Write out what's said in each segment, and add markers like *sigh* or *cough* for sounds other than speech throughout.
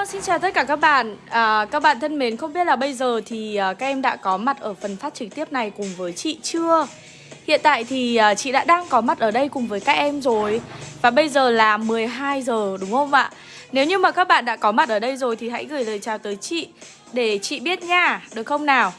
Hello, xin chào tất cả các bạn à, Các bạn thân mến, không biết là bây giờ thì à, các em đã có mặt ở phần phát trực tiếp này cùng với chị chưa? Hiện tại thì à, chị đã đang có mặt ở đây cùng với các em rồi Và bây giờ là 12 giờ đúng không ạ? Nếu như mà các bạn đã có mặt ở đây rồi thì hãy gửi lời chào tới chị Để chị biết nha, được không nào?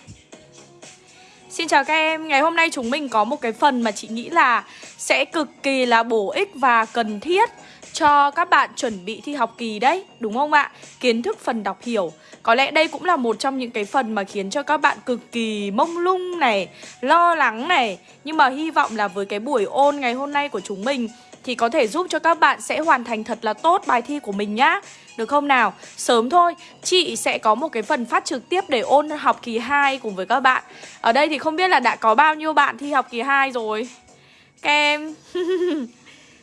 Xin chào các em, ngày hôm nay chúng mình có một cái phần mà chị nghĩ là sẽ cực kỳ là bổ ích và cần thiết cho các bạn chuẩn bị thi học kỳ đấy, đúng không ạ? Kiến thức phần đọc hiểu. Có lẽ đây cũng là một trong những cái phần mà khiến cho các bạn cực kỳ mông lung này, lo lắng này. Nhưng mà hy vọng là với cái buổi ôn ngày hôm nay của chúng mình thì có thể giúp cho các bạn sẽ hoàn thành thật là tốt bài thi của mình nhá. Được không nào? Sớm thôi, chị sẽ có một cái phần phát trực tiếp để ôn học kỳ 2 cùng với các bạn. Ở đây thì không biết là đã có bao nhiêu bạn thi học kỳ 2 rồi. Các em. *laughs*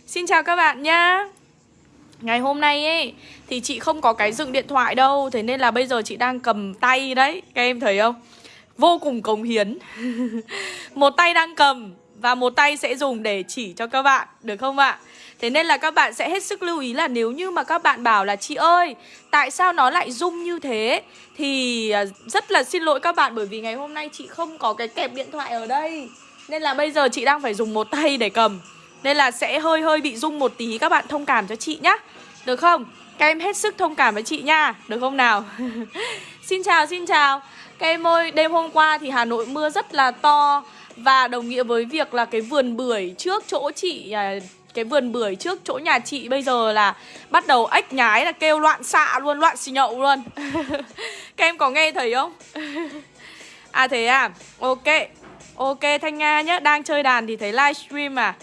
Xin chào các bạn nhá. Ngày hôm nay ấy, Thì chị không có cái dựng điện thoại đâu, Thế nên là bây giờ chị đang cầm tay đấy, Các em thấy không? Vô cùng cống hiến. *laughs* Một tay đang cầm Và một tay sẽ dùng để chỉ cho các bạn, Được không ạ? Thế nên là các bạn sẽ hết sức lưu ý là nếu như mà các bạn bảo là Chị ơi, Tại sao nó lại rung như thế? Thì à, rất là xin lỗi các bạn Bởi vì ngày hôm nay chị không có cái kẹp điện thoại ở đây. Nên là bây giờ chị đang phải dùng một tay để cầm nên là sẽ hơi hơi bị rung một tí Các bạn thông cảm cho chị nhá. Được không? Các em hết sức thông cảm với chị nha. Được không nào? *laughs* xin chào, xin chào. Các em ơi, đêm hôm qua thì Hà Nội mưa rất là to. Và đồng nghĩa với việc là cái vườn bưởi trước chỗ chị à, Cái vườn bưởi trước chỗ nhà chị bây giờ là Bắt đầu ếch nhái là kêu loạn xạ luôn, loạn xì nhậu luôn. *laughs* Các em có nghe thấy không? à thế à, ok. Ok Thanh Nga nhá, đang chơi đàn thì thấy livestream à?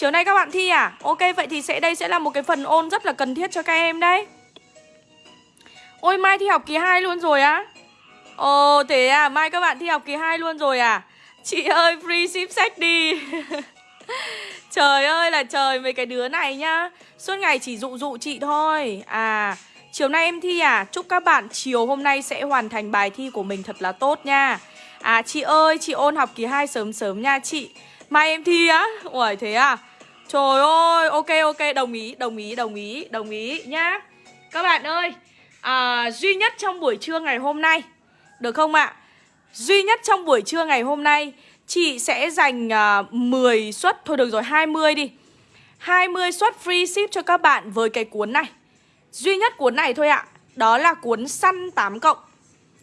Chiều nay các bạn thi à? Ok, vậy thì sẽ, đây sẽ là một cái phần ôn rất là cần thiết cho các em đấy. Ôi, mai thi học kỳ 2 luôn rồi á? Ồ, thế à? Mai, các bạn thi học kỳ 2 luôn rồi à? Chị ơi, free ship sách đi. *laughs* Trời ơi, là trời mấy cái đứa này nhá. Suốt ngày chỉ dụ dụ chị thôi. À chiều nay em thi à? Chúc các bạn chiều hôm nay sẽ hoàn thành bài thi của mình thật là tốt nha. À chị ơi, chị ôn học kỳ 2 sớm sớm nha chị. Mai em thi á? Ủa thế à? Trời ơi ok ok đồng ý đồng ý đồng ý đồng ý nhá. Các bạn ơi à, Duy nhất trong buổi trưa ngày hôm nay Được không ạ? Duy nhất trong buổi trưa ngày hôm nay Chị sẽ dành à, 10 suất Thôi được rồi 20 đi. 20 suất free ship cho các bạn với cái cuốn này. Duy nhất cuốn này thôi ạ Đó là cuốn săn 8 cộng.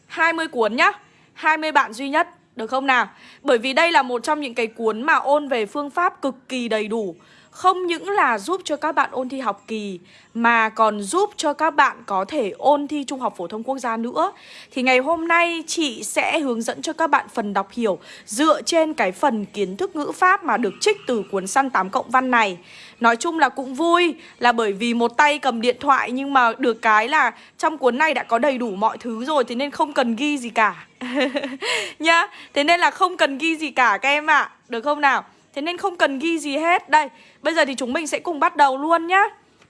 20 cuốn nhá 20 bạn duy nhất được không nào? Bởi vì đây là một trong những cái cuốn mà ôn về phương pháp cực kỳ đầy đủ. Không những là giúp cho các bạn ôn thi học kỳ, Mà còn giúp cho các bạn có thể ôn thi Trung học Phổ thông Quốc gia nữa. Thì ngày hôm nay, chị sẽ hướng dẫn cho các bạn phần đọc hiểu Dựa trên cái phần kiến thức ngữ pháp mà được trích từ cuốn săn 8 cộng văn này. Nói chung là cũng vui, Là bởi vì một tay cầm điện thoại Nhưng mà được cái là trong cuốn này đã có đầy đủ mọi thứ rồi, Thế nên không cần ghi gì cả. *laughs* Nhá, Thế nên là không cần ghi gì cả các em ạ. À. Được không nào? Thế nên không cần ghi gì hết. Đây Bây giờ thì chúng mình sẽ cùng bắt đầu luôn nhá.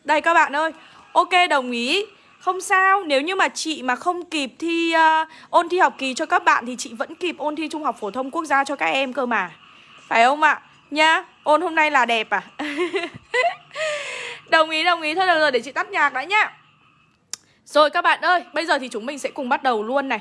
Đây các bạn ơi. Ok đồng ý. Không sao, nếu như mà chị mà không kịp thi uh, ôn thi học kỳ cho các bạn Thì chị vẫn kịp ôn thi Trung học Phổ thông Quốc gia cho các em cơ mà. Phải không ạ? Nhá, ôn hôm nay là đẹp à? *laughs* đồng ý, đồng ý, thôi được rồi, để chị tắt nhạc đã nhá. Rồi các bạn ơi, bây giờ thì chúng mình sẽ cùng bắt đầu luôn này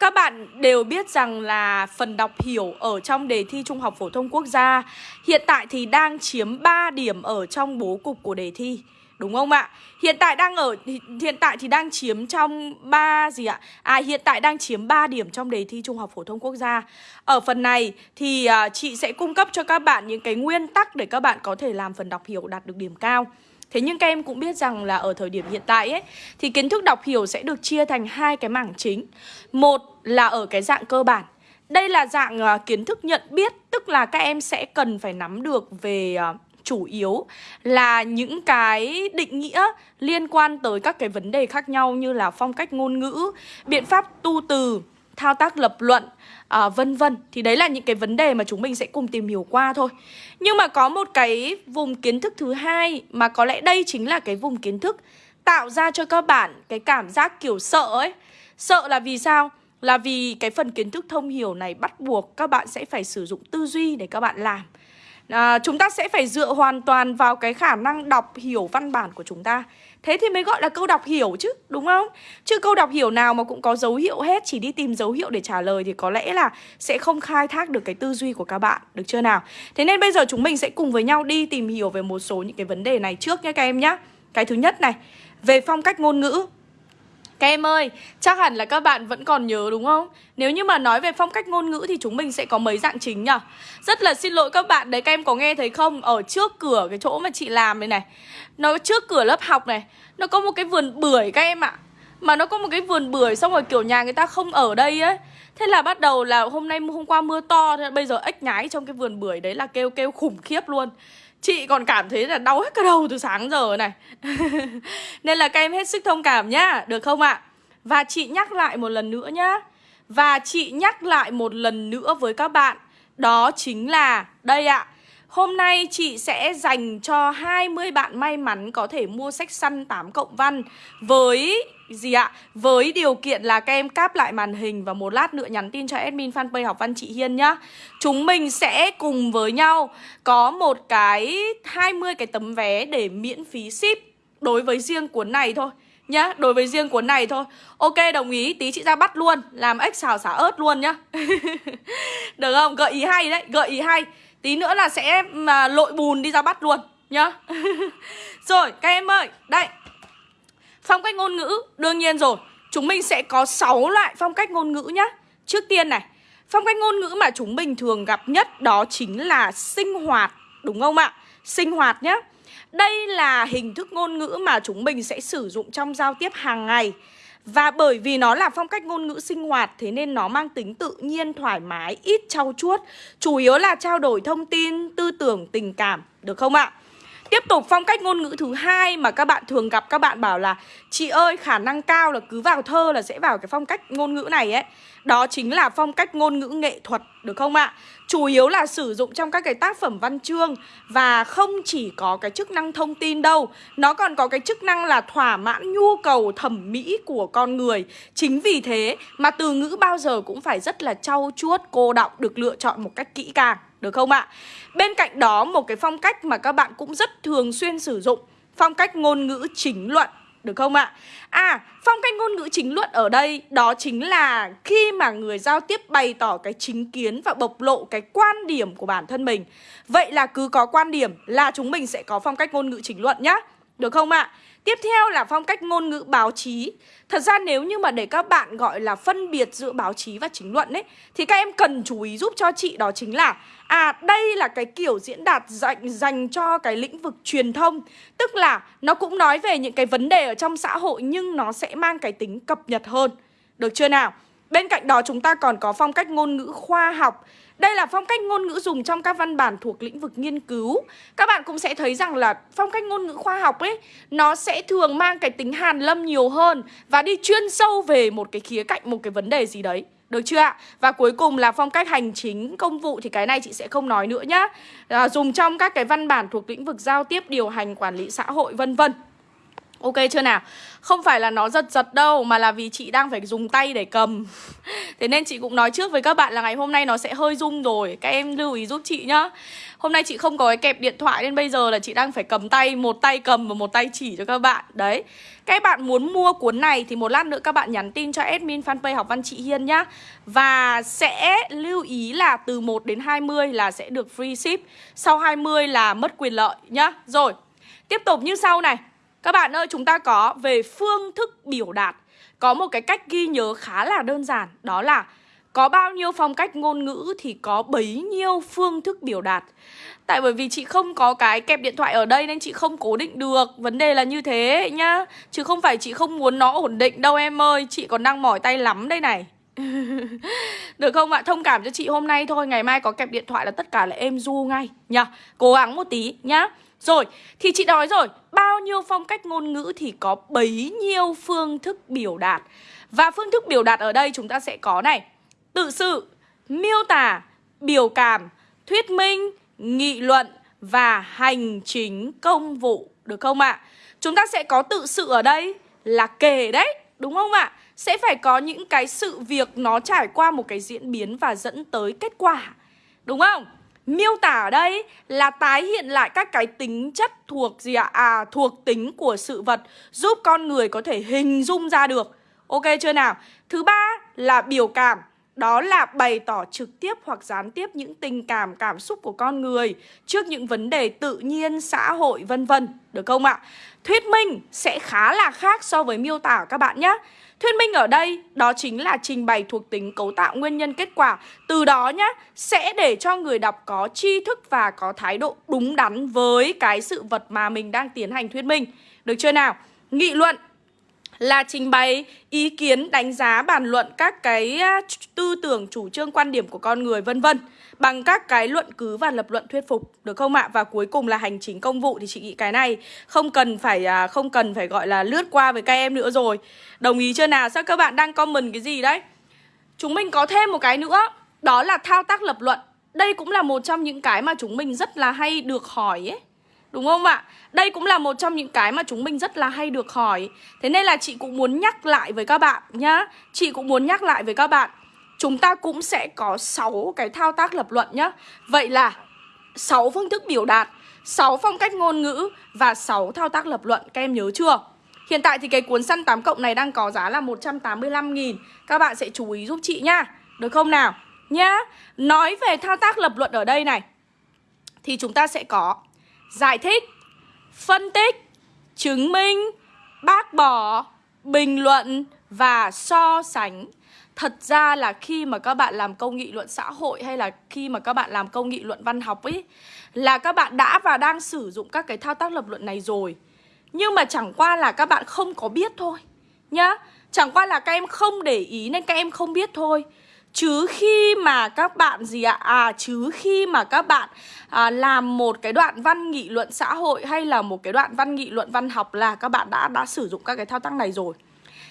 các bạn đều biết rằng là phần đọc hiểu ở trong đề thi Trung học Phổ thông Quốc gia hiện tại thì đang chiếm 3 điểm ở trong bố cục của đề thi. Đúng không ạ? Hiện tại đang ở, hiện tại thì đang chiếm trong 3 gì ạ? À hiện tại đang chiếm 3 điểm trong đề thi Trung học Phổ thông Quốc gia. Ở phần này thì à, chị sẽ cung cấp cho các bạn những cái nguyên tắc để các bạn có thể làm phần đọc hiểu đạt được điểm cao. Thế nhưng các em cũng biết rằng là ở thời điểm hiện tại ấy Thì kiến thức đọc hiểu sẽ được chia thành hai cái mảng chính. Một là ở cái dạng cơ bản. Đây là dạng uh, kiến thức nhận biết Tức là các em sẽ cần phải nắm được về uh, chủ yếu là những cái định nghĩa liên quan tới các cái vấn đề khác nhau như là phong cách ngôn ngữ, biện pháp tu từ, thao tác lập luận, à, vân vân. Thì đấy là những cái vấn đề mà chúng mình sẽ cùng tìm hiểu qua thôi. Nhưng mà có một cái vùng kiến thức thứ hai Mà có lẽ đây chính là cái vùng kiến thức Tạo ra cho các bạn cái cảm giác kiểu sợ ấy. Sợ là vì sao? Là vì cái phần kiến thức thông hiểu này bắt buộc các bạn sẽ phải sử dụng tư duy để các bạn làm. À, Chúng ta sẽ phải dựa hoàn toàn vào cái khả năng đọc hiểu văn bản của chúng ta. Thế thì mới gọi là câu đọc hiểu chứ, đúng không? Chứ câu đọc hiểu nào mà cũng có dấu hiệu hết Chỉ đi tìm dấu hiệu để trả lời Thì có lẽ là sẽ không khai thác được cái tư duy của các bạn Được chưa nào? Thế nên bây giờ chúng mình sẽ cùng với nhau đi tìm hiểu về một số những cái vấn đề này trước nhé các em nhé Cái thứ nhất này Về phong cách ngôn ngữ các em ơi, chắc hẳn là các bạn vẫn còn nhớ đúng không? Nếu như mà nói về phong cách ngôn ngữ thì chúng mình sẽ có mấy dạng chính nhỉ? Rất là xin lỗi các bạn đấy, các em có nghe thấy không? Ở trước cửa cái chỗ mà chị làm đây này Nó trước cửa lớp học này Nó có một cái vườn bưởi các em ạ Mà nó có một cái vườn bưởi xong rồi kiểu nhà người ta không ở đây ấy Thế là bắt đầu là hôm nay hôm qua mưa to Thế bây giờ ếch nhái trong cái vườn bưởi đấy là kêu kêu khủng khiếp luôn Chị còn cảm thấy là đau hết cả đầu từ sáng giờ này. *laughs* Nên là các em hết sức thông cảm nhá, Được không ạ? Và chị nhắc lại một lần nữa nhá. Và chị nhắc lại một lần nữa với các bạn. Đó chính là, Đây ạ. Hôm nay chị sẽ dành cho 20 bạn may mắn có thể mua sách săn 8 cộng văn Với gì ạ? Với điều kiện là các em cáp lại màn hình và một lát nữa nhắn tin cho admin fanpage học văn chị Hiên nhá. Chúng mình sẽ cùng với nhau có một cái 20 cái tấm vé để miễn phí ship đối với riêng cuốn này thôi nhá, Đối với riêng cuốn này thôi. Ok, đồng ý, tí chị ra bắt luôn, Làm ếch xào xả ớt luôn nhá. *laughs* Được không? Gợi ý hay đấy, Gợi ý hay. Tí nữa là sẽ mà lội bùn đi ra bắt luôn nhá. *laughs* Rồi, các em ơi, Đây. Phong cách ngôn ngữ Đương nhiên rồi. Chúng mình sẽ có 6 loại phong cách ngôn ngữ nhá. Trước tiên này Phong cách ngôn ngữ mà chúng mình thường gặp nhất Đó chính là sinh hoạt Đúng không ạ? Sinh hoạt nhá. Đây là hình thức ngôn ngữ mà chúng mình sẽ sử dụng trong giao tiếp hàng ngày. Và bởi vì nó là phong cách ngôn ngữ sinh hoạt Thế nên nó mang tính tự nhiên, thoải mái, ít trau chuốt. Chủ yếu là trao đổi thông tin, tư tưởng, tình cảm Được không ạ? Tiếp tục phong cách ngôn ngữ thứ hai mà các bạn thường gặp các bạn bảo là Chị ơi khả năng cao là cứ vào thơ là sẽ vào cái phong cách ngôn ngữ này ấy. Đó chính là phong cách ngôn ngữ nghệ thuật được không ạ? Chủ yếu là sử dụng trong các cái tác phẩm văn chương Và không chỉ có cái chức năng thông tin đâu Nó còn có cái chức năng là thỏa mãn nhu cầu thẩm mỹ của con người. Chính vì thế mà từ ngữ bao giờ cũng phải rất là trau chuốt, cô đọng Được lựa chọn một cách kỹ càng được không ạ? Bên cạnh đó một cái phong cách mà các bạn cũng rất thường xuyên sử dụng Phong cách ngôn ngữ chính luận được không ạ? À, phong cách ngôn ngữ chính luận ở đây đó chính là khi mà người giao tiếp bày tỏ cái chính kiến và bộc lộ cái quan điểm của bản thân mình. Vậy là cứ có quan điểm là chúng mình sẽ có phong cách ngôn ngữ chính luận nhá. Được không ạ? Tiếp theo là phong cách ngôn ngữ báo chí. Thật ra nếu như mà để các bạn gọi là phân biệt giữa báo chí và chính luận ấy Thì các em cần chú ý giúp cho chị đó chính là À đây là cái kiểu diễn đạt dành, dành cho cái lĩnh vực truyền thông. Tức là nó cũng nói về những cái vấn đề ở trong xã hội Nhưng nó sẽ mang cái tính cập nhật hơn. Được chưa nào? Bên cạnh đó chúng ta còn có phong cách ngôn ngữ khoa học đây là phong cách ngôn ngữ dùng trong các văn bản thuộc lĩnh vực nghiên cứu Các bạn cũng sẽ thấy rằng là phong cách ngôn ngữ khoa học ấy Nó sẽ thường mang cái tính hàn lâm nhiều hơn Và đi chuyên sâu về một cái khía cạnh, một cái vấn đề gì đấy được chưa ạ? Và cuối cùng là phong cách hành chính công vụ thì cái này chị sẽ không nói nữa nhá. À, dùng trong các cái văn bản thuộc lĩnh vực giao tiếp, điều hành, quản lý xã hội vân vân. Ok chưa nào? Không phải là nó giật giật đâu, Mà là vì chị đang phải dùng tay để cầm. *laughs* Thế nên chị cũng nói trước với các bạn là ngày hôm nay nó sẽ hơi rung rồi. Các em lưu ý giúp chị nhá. Hôm nay chị không có cái kẹp điện thoại Nên bây giờ là chị đang phải cầm tay, Một tay cầm và một tay chỉ cho các bạn. Đấy. Các bạn muốn mua cuốn này Thì một lát nữa các bạn nhắn tin cho admin fanpage học văn chị Hiên nhá. Và sẽ lưu ý là từ 1 đến 20 là sẽ được free ship. Sau 20 là mất quyền lợi nhá. Rồi, Tiếp tục như sau này các bạn ơi, chúng ta có về phương thức biểu đạt. Có một cái cách ghi nhớ khá là đơn giản Đó là có bao nhiêu phong cách ngôn ngữ thì có bấy nhiêu phương thức biểu đạt. Tại bởi vì chị không có cái kẹp điện thoại ở đây nên chị không cố định được. Vấn đề là như thế nhá. Chứ không phải chị không muốn nó ổn định đâu em ơi. Chị còn đang mỏi tay lắm đây này. *laughs* Được không ạ? Thông cảm cho chị hôm nay thôi. Ngày mai có kẹp điện thoại là tất cả là êm du ngay. Nhá Cố gắng một tí nhá rồi, thì chị nói rồi, bao nhiêu phong cách ngôn ngữ thì có bấy nhiêu phương thức biểu đạt. Và phương thức biểu đạt ở đây chúng ta sẽ có này, tự sự, miêu tả, biểu cảm, thuyết minh, nghị luận và hành chính công vụ, được không ạ? Chúng ta sẽ có tự sự ở đây là kể đấy, đúng không ạ? Sẽ phải có những cái sự việc nó trải qua một cái diễn biến và dẫn tới kết quả, đúng không? Miêu tả ở đây là tái hiện lại các cái tính chất thuộc gì ạ? À, thuộc tính của sự vật giúp con người có thể hình dung ra được. Ok chưa nào? Thứ ba là biểu cảm. Đó là bày tỏ trực tiếp hoặc gián tiếp những tình cảm, cảm xúc của con người trước những vấn đề tự nhiên, xã hội vân vân, được không ạ? Thuyết minh sẽ khá là khác so với miêu tả các bạn nhé. Thuyết minh ở đây đó chính là trình bày thuộc tính cấu tạo nguyên nhân kết quả Từ đó nhá sẽ để cho người đọc có tri thức và có thái độ đúng đắn với cái sự vật mà mình đang tiến hành thuyết minh Được chưa nào? Nghị luận là trình bày ý kiến, đánh giá, bàn luận các cái tư tưởng, chủ trương, quan điểm của con người vân vân bằng các cái luận cứ và lập luận thuyết phục được không ạ? Và cuối cùng là hành chính công vụ thì chị nghĩ cái này không cần phải à, không cần phải gọi là lướt qua với các em nữa rồi. Đồng ý chưa nào? Sao các bạn đang comment cái gì đấy? Chúng mình có thêm một cái nữa, đó là thao tác lập luận. Đây cũng là một trong những cái mà chúng mình rất là hay được hỏi ấy. Đúng không ạ? Đây cũng là một trong những cái mà chúng mình rất là hay được hỏi. Thế nên là chị cũng muốn nhắc lại với các bạn nhá. Chị cũng muốn nhắc lại với các bạn. Chúng ta cũng sẽ có 6 cái thao tác lập luận nhá. Vậy là 6 phương thức biểu đạt 6 phong cách ngôn ngữ Và 6 thao tác lập luận. Các em nhớ chưa? Hiện tại thì cái cuốn săn 8 cộng này đang có giá là 185.000 Các bạn sẽ chú ý giúp chị nhá. Được không nào? Nhá. Nói về thao tác lập luận ở đây này, Thì chúng ta sẽ có Giải thích phân tích, chứng minh, bác bỏ, bình luận và so sánh. Thật ra là khi mà các bạn làm câu nghị luận xã hội hay là khi mà các bạn làm câu nghị luận văn học ấy là các bạn đã và đang sử dụng các cái thao tác lập luận này rồi. Nhưng mà chẳng qua là các bạn không có biết thôi nhá. Chẳng qua là các em không để ý nên các em không biết thôi. Chứ khi mà các bạn gì ạ? À chứ khi mà các bạn à, làm một cái đoạn văn nghị luận xã hội hay là một cái đoạn văn nghị luận văn học là các bạn đã đã sử dụng các cái thao tác này rồi.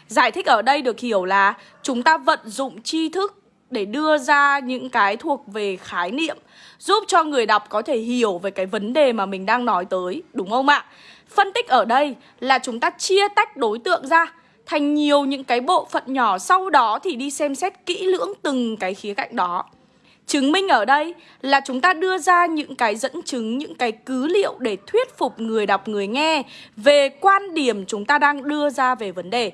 Giải thích ở đây được hiểu là chúng ta vận dụng tri thức để đưa ra những cái thuộc về khái niệm giúp cho người đọc có thể hiểu về cái vấn đề mà mình đang nói tới, đúng không ạ? Phân tích ở đây là chúng ta chia tách đối tượng ra thành nhiều những cái bộ phận nhỏ sau đó thì đi xem xét kỹ lưỡng từng cái khía cạnh đó. Chứng minh ở đây là chúng ta đưa ra những cái dẫn chứng, những cái cứ liệu để thuyết phục người đọc, người nghe về quan điểm chúng ta đang đưa ra về vấn đề.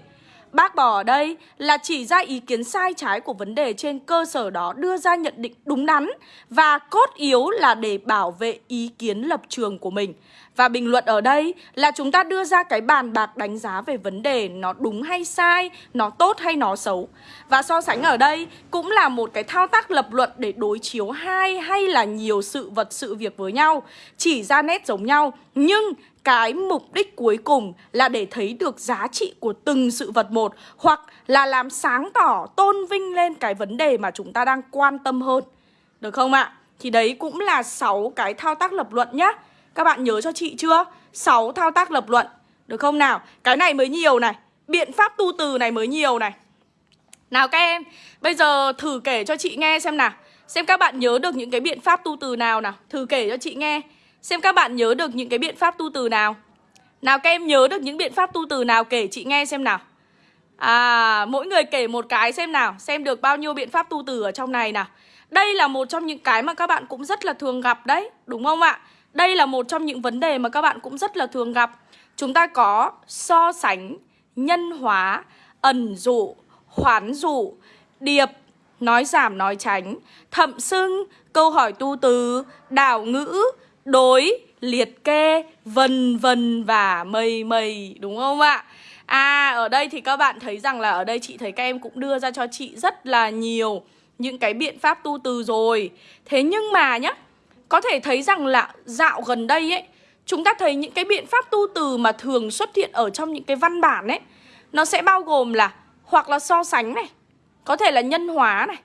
Bác bỏ ở đây là chỉ ra ý kiến sai trái của vấn đề trên cơ sở đó đưa ra nhận định đúng đắn và cốt yếu là để bảo vệ ý kiến lập trường của mình. Và bình luận ở đây là chúng ta đưa ra cái bàn bạc đánh giá về vấn đề nó đúng hay sai, nó tốt hay nó xấu. Và so sánh ở đây cũng là một cái thao tác lập luận để đối chiếu hai hay là nhiều sự vật sự việc với nhau, chỉ ra nét giống nhau nhưng cái mục đích cuối cùng là để thấy được giá trị của từng sự vật một hoặc là làm sáng tỏ tôn vinh lên cái vấn đề mà chúng ta đang quan tâm hơn. Được không ạ? Thì đấy cũng là 6 cái thao tác lập luận nhá. Các bạn nhớ cho chị chưa? 6 thao tác lập luận. Được không nào? Cái này mới nhiều này. Biện pháp tu từ này mới nhiều này. Nào các em, bây giờ thử kể cho chị nghe xem nào. Xem các bạn nhớ được những cái biện pháp tu từ nào nào. Thử kể cho chị nghe. Xem các bạn nhớ được những cái biện pháp tu từ nào. Nào các em nhớ được những biện pháp tu từ nào kể chị nghe xem nào. À mỗi người kể một cái xem nào Xem được bao nhiêu biện pháp tu từ ở trong này nào. Đây là một trong những cái mà các bạn cũng rất là thường gặp đấy Đúng không ạ? Đây là một trong những vấn đề mà các bạn cũng rất là thường gặp. Chúng ta có so sánh, nhân hóa, ẩn dụ, hoán dụ, điệp, nói giảm nói tránh, thậm xưng, câu hỏi tu từ, đảo ngữ, đối, liệt kê, vân vân và mây mây đúng không ạ? À ở đây thì các bạn thấy rằng là ở đây chị thấy các em cũng đưa ra cho chị rất là nhiều những cái biện pháp tu từ rồi. Thế nhưng mà nhá, có thể thấy rằng là dạo gần đây ấy Chúng ta thấy những cái biện pháp tu từ mà thường xuất hiện ở trong những cái văn bản ấy Nó sẽ bao gồm là hoặc là so sánh này Có thể là nhân hóa này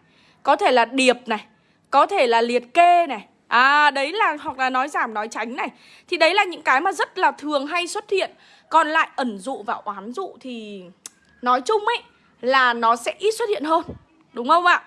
Có thể là điệp này Có thể là liệt kê này À đấy là, hoặc là nói giảm, nói tránh này. Thì đấy là những cái mà rất là thường hay xuất hiện. Còn lại ẩn dụ và oán dụ thì nói chung ấy là nó sẽ ít xuất hiện hơn. Đúng không ạ?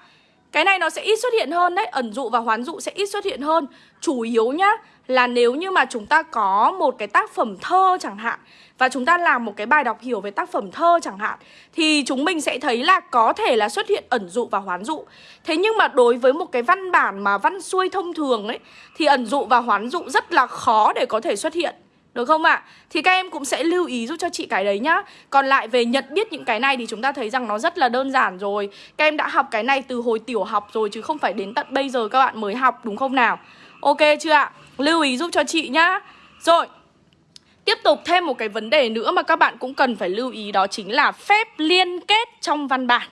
Cái này nó sẽ ít xuất hiện hơn đấy, Ẩn dụ và hoán dụ sẽ ít xuất hiện hơn Chủ yếu nhá, là nếu như mà chúng ta có một cái tác phẩm thơ chẳng hạn, và chúng ta làm một cái bài đọc hiểu về tác phẩm thơ chẳng hạn, thì chúng mình sẽ thấy là có thể là xuất hiện ẩn dụ và hoán dụ. Thế nhưng mà đối với một cái văn bản mà văn xuôi thông thường ấy, thì ẩn dụ và hoán dụ rất là khó để có thể xuất hiện. Được không ạ? À? Thì các em cũng sẽ lưu ý giúp cho chị cái đấy nhá Còn lại về nhận biết những cái này thì chúng ta thấy rằng nó rất là đơn giản rồi Các em đã học cái này từ hồi tiểu học rồi chứ không phải đến tận bây giờ các bạn mới học đúng không nào? Ok chưa ạ? Lưu ý giúp cho chị nhá Rồi Tiếp tục thêm một cái vấn đề nữa mà các bạn cũng cần phải lưu ý đó chính là phép liên kết trong văn bản.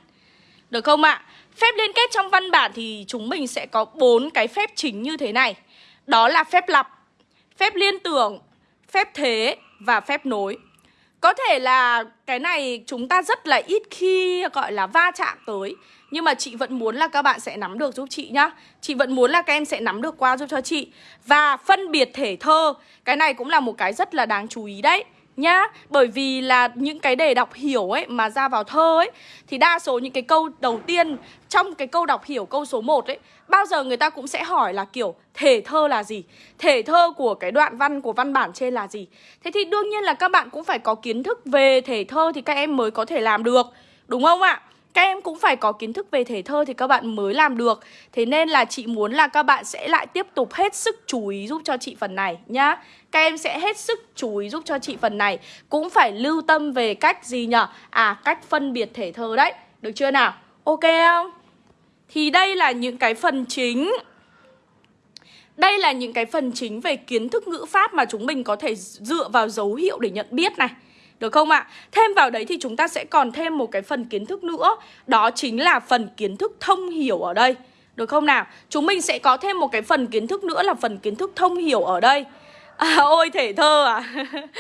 Được không ạ? Phép liên kết trong văn bản thì chúng mình sẽ có bốn cái phép chính như thế này. Đó là phép lặp, phép liên tưởng, phép thế và phép nối. Có thể là cái này chúng ta rất là ít khi, gọi là, va chạm tới, Nhưng mà chị vẫn muốn là các bạn sẽ nắm được giúp chị nhá. Chị vẫn muốn là các em sẽ nắm được qua giúp cho chị. Và phân biệt thể thơ, Cái này cũng là một cái rất là đáng chú ý đấy nhá. Bởi vì là những cái đề đọc hiểu ấy mà ra vào thơ ấy, Thì đa số những cái câu đầu tiên trong cái câu đọc hiểu câu số 1 ấy, Bao giờ người ta cũng sẽ hỏi là kiểu, thể thơ là gì? Thể thơ của cái đoạn văn, của văn bản trên là gì? Thế thì đương nhiên là các bạn cũng phải có kiến thức về thể thơ thì các em mới có thể làm được, Đúng không ạ? Các em cũng phải có kiến thức về thể thơ thì các bạn mới làm được. Thế nên là chị muốn là các bạn sẽ lại tiếp tục hết sức chú ý giúp cho chị phần này nhá. Các em sẽ hết sức chú ý giúp cho chị phần này. Cũng phải lưu tâm về cách gì nhở? À cách phân biệt thể thơ đấy. Được chưa nào? Ok không? Thì đây là những cái phần chính. Đây là những cái phần chính về kiến thức ngữ pháp mà chúng mình có thể dựa vào dấu hiệu để nhận biết này được không ạ? Thêm vào đấy thì chúng ta sẽ còn thêm một cái phần kiến thức nữa. Đó chính là phần kiến thức thông hiểu ở đây. Được không nào? Chúng mình sẽ có thêm một cái phần kiến thức nữa là phần kiến thức thông hiểu ở đây. À, ôi thể thơ à.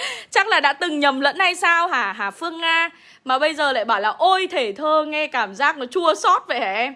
*laughs* Chắc là đã từng nhầm lẫn hay sao hả? Hà Phương Nga. Mà bây giờ lại bảo là ôi thể thơ Nghe cảm giác nó chua xót vậy hả em?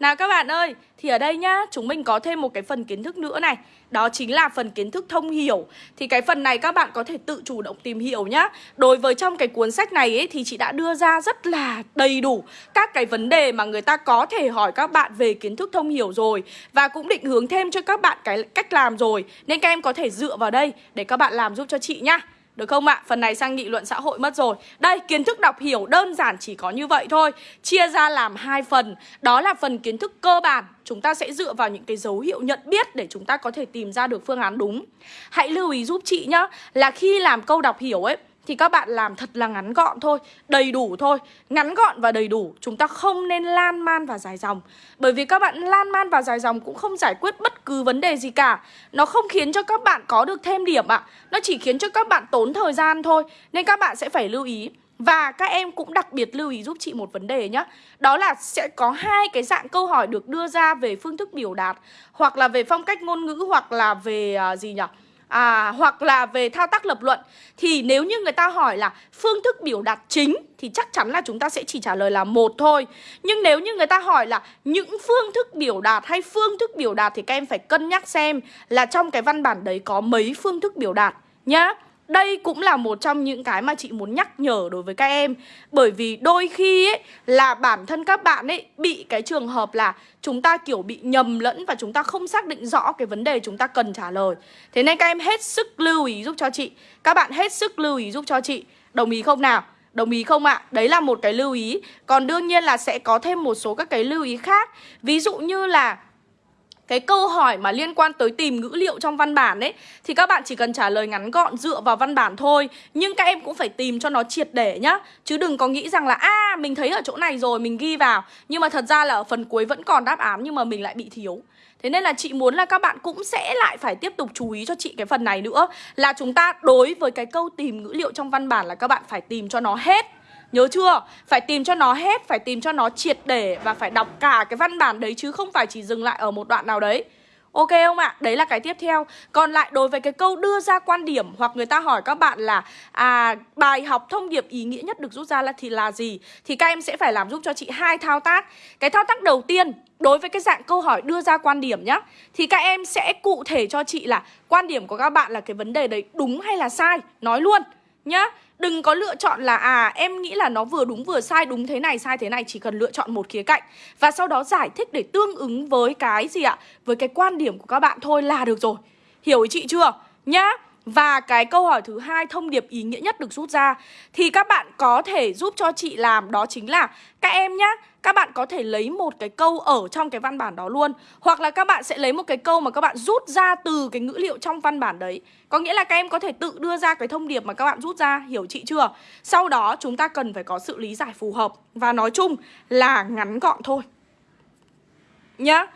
Nào các bạn ơi, thì ở đây nhá, chúng mình có thêm một cái phần kiến thức nữa này. Đó chính là phần kiến thức thông hiểu. Thì cái phần này các bạn có thể tự chủ động tìm hiểu nhá. Đối với trong cái cuốn sách này ấy, thì chị đã đưa ra rất là đầy đủ Các cái vấn đề mà người ta có thể hỏi các bạn về kiến thức thông hiểu rồi. Và cũng định hướng thêm cho các bạn cái cách làm rồi. Nên các em có thể dựa vào đây để các bạn làm giúp cho chị nhá được không ạ? Phần này sang nghị luận xã hội mất rồi. Đây, kiến thức đọc hiểu đơn giản chỉ có như vậy thôi. Chia ra làm hai phần. Đó là phần kiến thức cơ bản. Chúng ta sẽ dựa vào những cái dấu hiệu nhận biết Để chúng ta có thể tìm ra được phương án đúng. Hãy lưu ý giúp chị nhá Là khi làm câu đọc hiểu ấy thì các bạn làm thật là ngắn gọn thôi, đầy đủ thôi. Ngắn gọn và đầy đủ, chúng ta không nên lan man và dài dòng. Bởi vì các bạn lan man và dài dòng cũng không giải quyết bất cứ vấn đề gì cả. Nó không khiến cho các bạn có được thêm điểm ạ. À. Nó chỉ khiến cho các bạn tốn thời gian thôi. Nên các bạn sẽ phải lưu ý. Và các em cũng đặc biệt lưu ý giúp chị một vấn đề nhé Đó là sẽ có hai cái dạng câu hỏi được đưa ra về phương thức biểu đạt Hoặc là về phong cách ngôn ngữ hoặc là về uh, gì nhỉ? À, hoặc là về thao tác lập luận thì nếu như người ta hỏi là phương thức biểu đạt chính thì chắc chắn là chúng ta sẽ chỉ trả lời là một thôi. Nhưng nếu như người ta hỏi là những phương thức biểu đạt hay phương thức biểu đạt thì các em phải cân nhắc xem là trong cái văn bản đấy có mấy phương thức biểu đạt nhá. Đây cũng là một trong những cái mà chị muốn nhắc nhở đối với các em Bởi vì đôi khi ấy, là bản thân các bạn ấy bị cái trường hợp là chúng ta kiểu bị nhầm lẫn và chúng ta không xác định rõ cái vấn đề chúng ta cần trả lời Thế nên các em hết sức lưu ý giúp cho chị Các bạn hết sức lưu ý giúp cho chị Đồng ý không nào? Đồng ý không ạ? À? Đấy là một cái lưu ý Còn đương nhiên là sẽ có thêm một số các cái lưu ý khác Ví dụ như là cái câu hỏi mà liên quan tới tìm ngữ liệu trong văn bản ấy thì các bạn chỉ cần trả lời ngắn gọn dựa vào văn bản thôi. Nhưng các em cũng phải tìm cho nó triệt để nhá. Chứ đừng có nghĩ rằng là a à, mình thấy ở chỗ này rồi mình ghi vào. Nhưng mà thật ra là ở phần cuối vẫn còn đáp án nhưng mà mình lại bị thiếu. Thế nên là chị muốn là các bạn cũng sẽ lại phải tiếp tục chú ý cho chị cái phần này nữa. Là chúng ta đối với cái câu tìm ngữ liệu trong văn bản là các bạn phải tìm cho nó hết. Nhớ chưa? Phải tìm cho nó hết, phải tìm cho nó triệt để Và phải đọc cả cái văn bản đấy chứ không phải chỉ dừng lại ở một đoạn nào đấy. Ok không ạ? Đấy là cái tiếp theo. Còn lại đối với cái câu đưa ra quan điểm Hoặc người ta hỏi các bạn là à Bài học thông điệp ý nghĩa nhất được rút ra là thì là gì? Thì các em sẽ phải làm giúp cho chị hai thao tác. Cái thao tác đầu tiên Đối với cái dạng câu hỏi đưa ra quan điểm nhá Thì các em sẽ cụ thể cho chị là Quan điểm của các bạn là cái vấn đề đấy đúng hay là sai. Nói luôn nhá. Đừng có lựa chọn là à em nghĩ là nó vừa đúng vừa sai Đúng thế này sai thế này Chỉ cần lựa chọn một khía cạnh. Và sau đó giải thích để tương ứng với cái gì ạ? Với cái quan điểm của các bạn thôi là được rồi. Hiểu ý chị chưa? Nhá. Và cái câu hỏi thứ hai thông điệp ý nghĩa nhất được rút ra thì các bạn có thể giúp cho chị làm đó chính là các em nhá, các bạn có thể lấy một cái câu ở trong cái văn bản đó luôn hoặc là các bạn sẽ lấy một cái câu mà các bạn rút ra từ cái ngữ liệu trong văn bản đấy. Có nghĩa là các em có thể tự đưa ra cái thông điệp mà các bạn rút ra, hiểu chị chưa? Sau đó chúng ta cần phải có sự lý giải phù hợp và nói chung là ngắn gọn thôi. Nhá.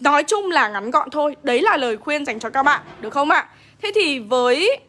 Nói chung là ngắn gọn thôi Đấy là lời khuyên dành cho các bạn Được không ạ? Thế thì với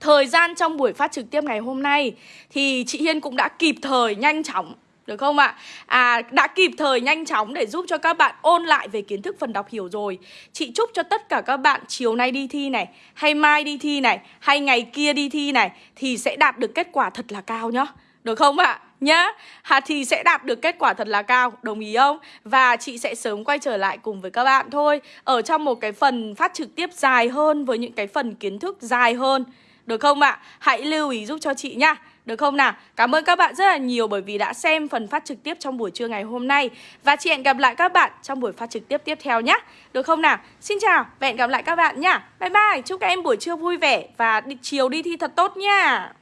thời gian trong buổi phát trực tiếp ngày hôm nay Thì chị Hiên cũng đã kịp thời nhanh chóng được không ạ? À, đã kịp thời nhanh chóng để giúp cho các bạn ôn lại về kiến thức phần đọc hiểu rồi Chị chúc cho tất cả các bạn chiều nay đi thi này Hay mai đi thi này Hay ngày kia đi thi này Thì sẽ đạt được kết quả thật là cao nhá Được không ạ? nhá Hà thì sẽ đạt được kết quả thật là cao Đồng ý không? Và chị sẽ sớm quay trở lại cùng với các bạn thôi Ở trong một cái phần phát trực tiếp dài hơn Với những cái phần kiến thức dài hơn Được không ạ? Hãy lưu ý giúp cho chị nhá được không nào? Cảm ơn các bạn rất là nhiều bởi vì đã xem phần phát trực tiếp trong buổi trưa ngày hôm nay Và chị hẹn gặp lại các bạn trong buổi phát trực tiếp tiếp theo nhé Được không nào? Xin chào và hẹn gặp lại các bạn nhá Bye bye, chúc các em buổi trưa vui vẻ và chiều đi thi thật tốt nha